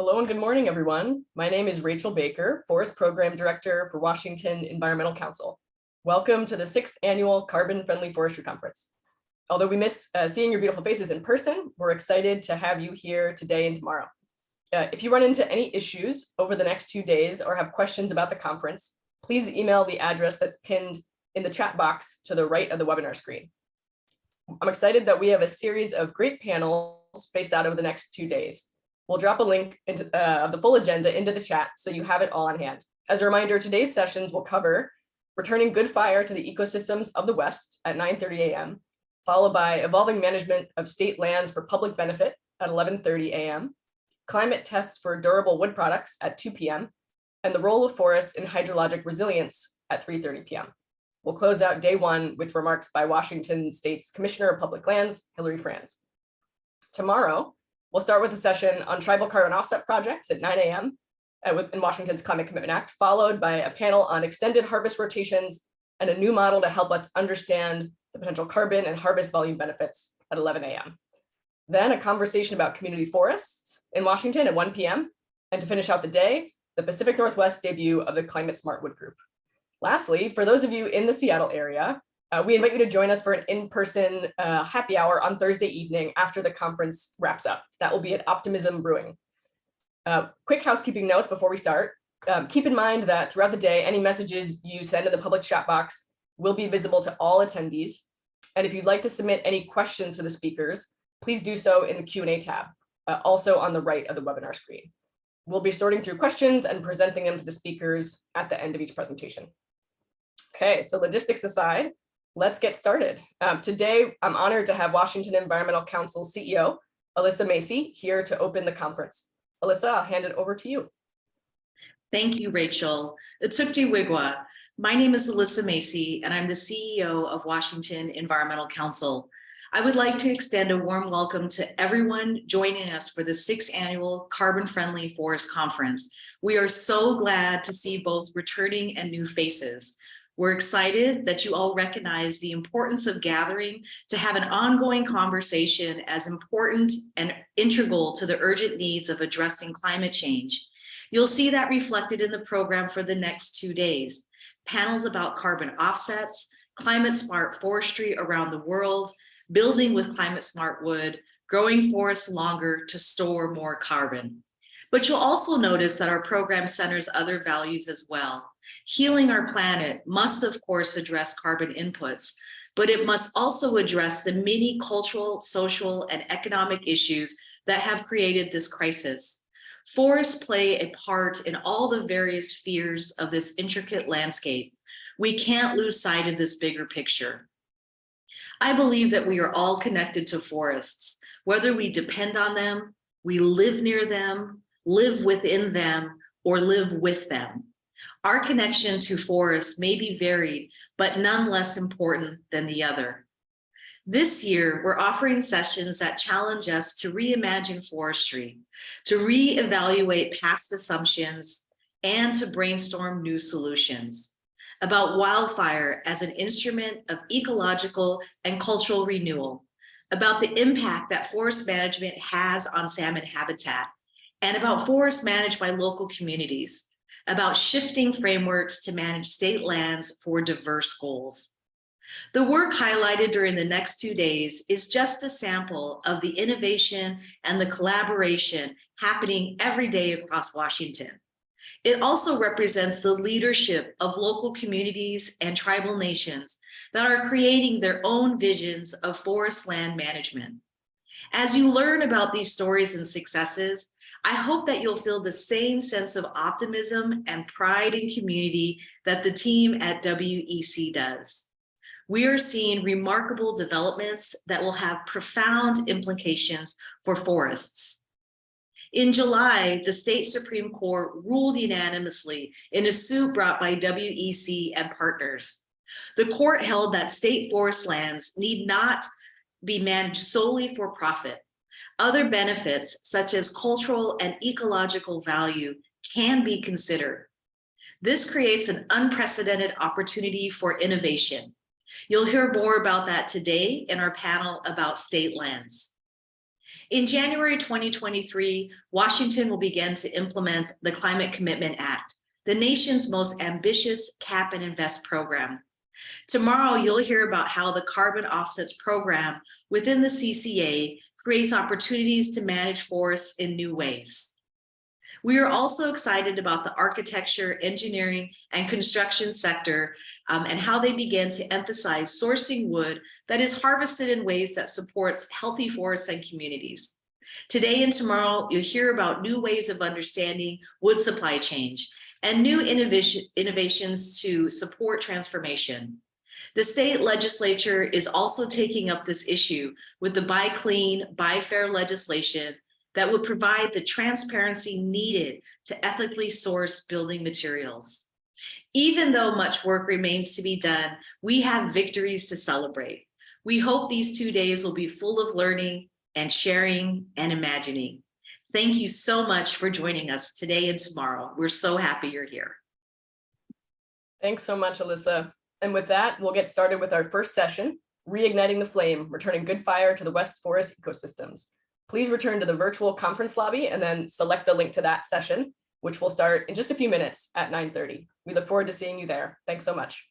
Hello and good morning, everyone. My name is Rachel Baker, Forest Program Director for Washington Environmental Council. Welcome to the sixth annual Carbon Friendly Forestry Conference. Although we miss uh, seeing your beautiful faces in person, we're excited to have you here today and tomorrow. Uh, if you run into any issues over the next two days or have questions about the conference, please email the address that's pinned in the chat box to the right of the webinar screen. I'm excited that we have a series of great panels spaced out over the next two days. We'll drop a link into, uh, of the full agenda into the chat so you have it all on hand. As a reminder, today's sessions will cover returning good fire to the ecosystems of the West at 9.30 a.m., followed by evolving management of state lands for public benefit at 11.30 a.m., climate tests for durable wood products at 2 p.m., and the role of forests in hydrologic resilience at 3.30 p.m. We'll close out day one with remarks by Washington State's Commissioner of Public Lands, Hilary Franz. Tomorrow, we'll start with a session on tribal carbon offset projects at 9 a.m. Uh, in Washington's Climate Commitment Act, followed by a panel on extended harvest rotations and a new model to help us understand the potential carbon and harvest volume benefits at 11 a.m. Then a conversation about community forests in Washington at 1 p.m. And to finish out the day, the Pacific Northwest debut of the Climate Smart Wood Group. Lastly, for those of you in the Seattle area, uh, we invite you to join us for an in-person uh, happy hour on Thursday evening after the conference wraps up. That will be at Optimism Brewing. Uh, quick housekeeping notes before we start. Um, keep in mind that throughout the day, any messages you send in the public chat box will be visible to all attendees. And if you'd like to submit any questions to the speakers, please do so in the Q&A tab, uh, also on the right of the webinar screen. We'll be sorting through questions and presenting them to the speakers at the end of each presentation. Okay, so logistics aside, let's get started. Um, today, I'm honored to have Washington Environmental Council CEO, Alyssa Macy, here to open the conference. Alyssa, I'll hand it over to you. Thank you, Rachel. Utsukti Wigwa. My name is Alyssa Macy, and I'm the CEO of Washington Environmental Council. I would like to extend a warm welcome to everyone joining us for the sixth annual Carbon Friendly Forest Conference. We are so glad to see both returning and new faces. We're excited that you all recognize the importance of gathering to have an ongoing conversation as important and integral to the urgent needs of addressing climate change. You'll see that reflected in the program for the next two days. Panels about carbon offsets, climate smart forestry around the world, building with climate smart wood, growing forests longer to store more carbon. But you'll also notice that our program centers other values as well. Healing our planet must, of course, address carbon inputs, but it must also address the many cultural, social, and economic issues that have created this crisis. Forests play a part in all the various spheres of this intricate landscape. We can't lose sight of this bigger picture. I believe that we are all connected to forests, whether we depend on them, we live near them, live within them, or live with them. Our connection to forests may be varied, but none less important than the other. This year, we're offering sessions that challenge us to reimagine forestry, to reevaluate past assumptions, and to brainstorm new solutions about wildfire as an instrument of ecological and cultural renewal, about the impact that forest management has on salmon habitat, and about forests managed by local communities, about shifting frameworks to manage state lands for diverse goals. The work highlighted during the next two days is just a sample of the innovation and the collaboration happening every day across Washington. It also represents the leadership of local communities and tribal nations that are creating their own visions of forest land management. As you learn about these stories and successes, I hope that you'll feel the same sense of optimism and pride in community that the team at WEC does. We are seeing remarkable developments that will have profound implications for forests. In July, the state Supreme Court ruled unanimously in a suit brought by WEC and partners. The court held that state forest lands need not be managed solely for profit. Other benefits, such as cultural and ecological value, can be considered. This creates an unprecedented opportunity for innovation. You'll hear more about that today in our panel about state lands. In January 2023, Washington will begin to implement the Climate Commitment Act, the nation's most ambitious cap and invest program. Tomorrow, you'll hear about how the carbon offsets program within the CCA creates opportunities to manage forests in new ways. We are also excited about the architecture, engineering, and construction sector um, and how they begin to emphasize sourcing wood that is harvested in ways that supports healthy forests and communities. Today and tomorrow, you'll hear about new ways of understanding wood supply change and new innovation, innovations to support transformation. The state legislature is also taking up this issue with the Buy Clean, Buy Fair legislation that would provide the transparency needed to ethically source building materials. Even though much work remains to be done, we have victories to celebrate. We hope these two days will be full of learning and sharing and imagining. Thank you so much for joining us today and tomorrow. We're so happy you're here. Thanks so much, Alyssa. And with that, we'll get started with our first session, Reigniting the Flame, Returning Good Fire to the West Forest Ecosystems. Please return to the virtual conference lobby and then select the link to that session, which will start in just a few minutes at 9.30. We look forward to seeing you there. Thanks so much.